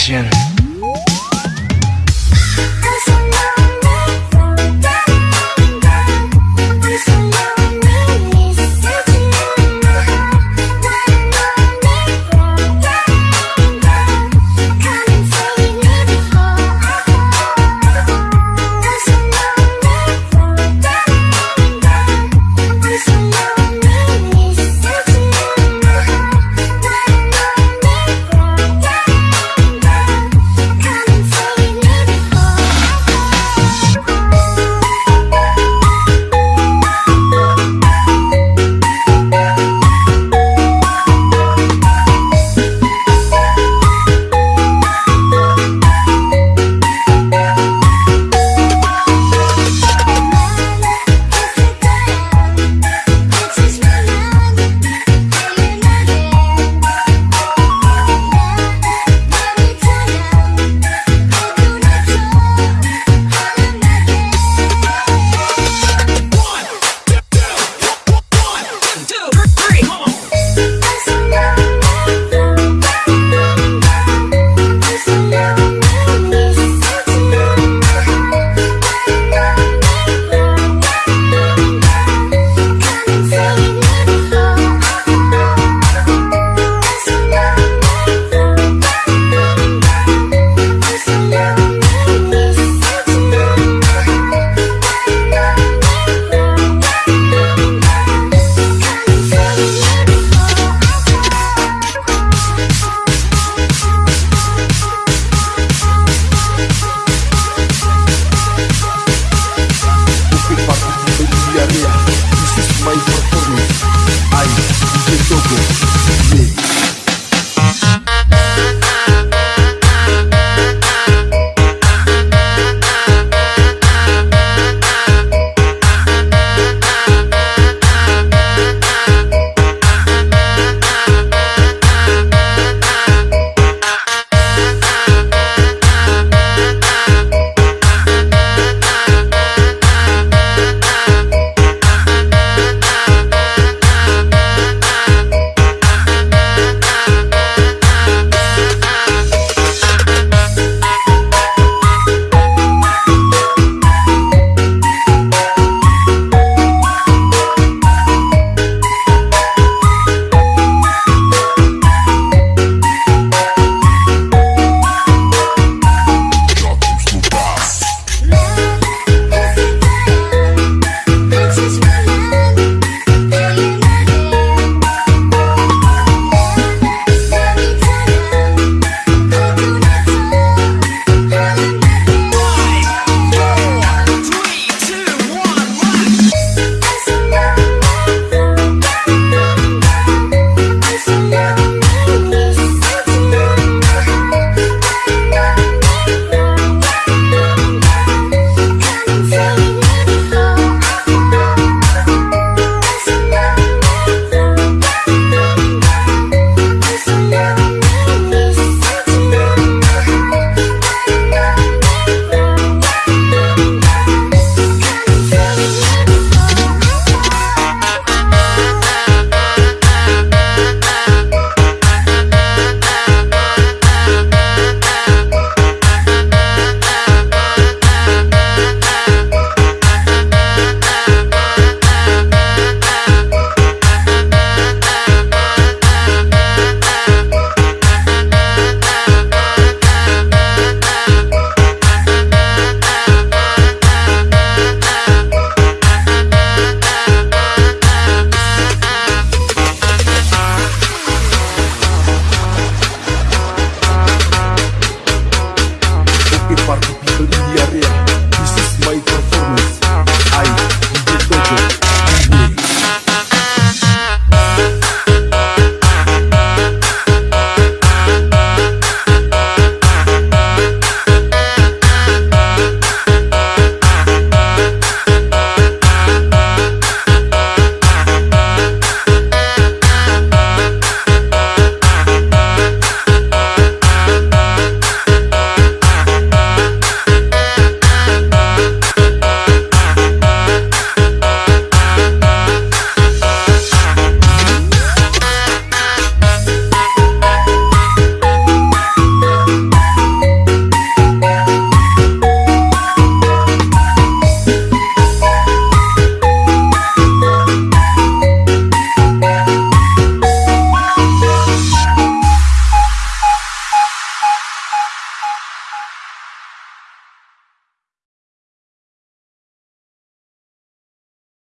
action. y parto.